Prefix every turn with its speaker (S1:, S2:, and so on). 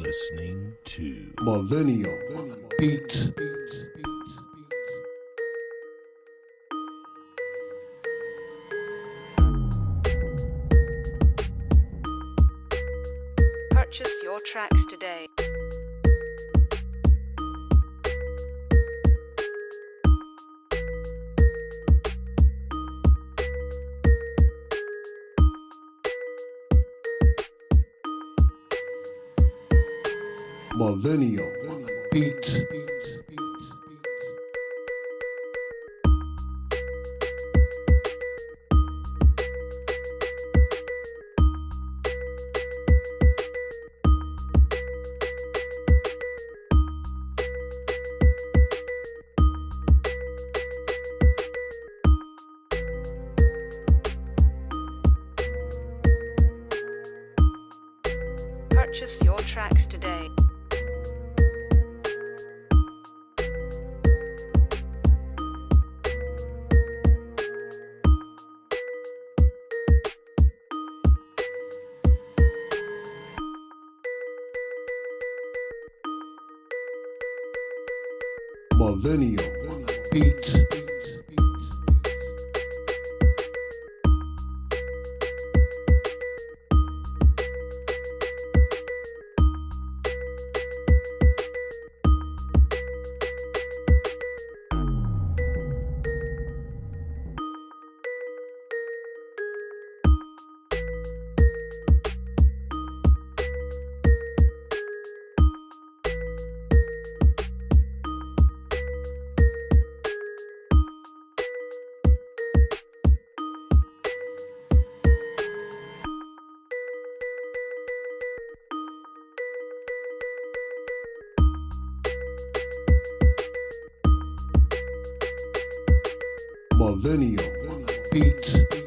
S1: listening to
S2: Millennial Beats.
S3: Purchase your tracks today.
S2: Millennial Beats.
S3: Purchase your tracks today.
S2: Millennial Beats. Millennial Beats.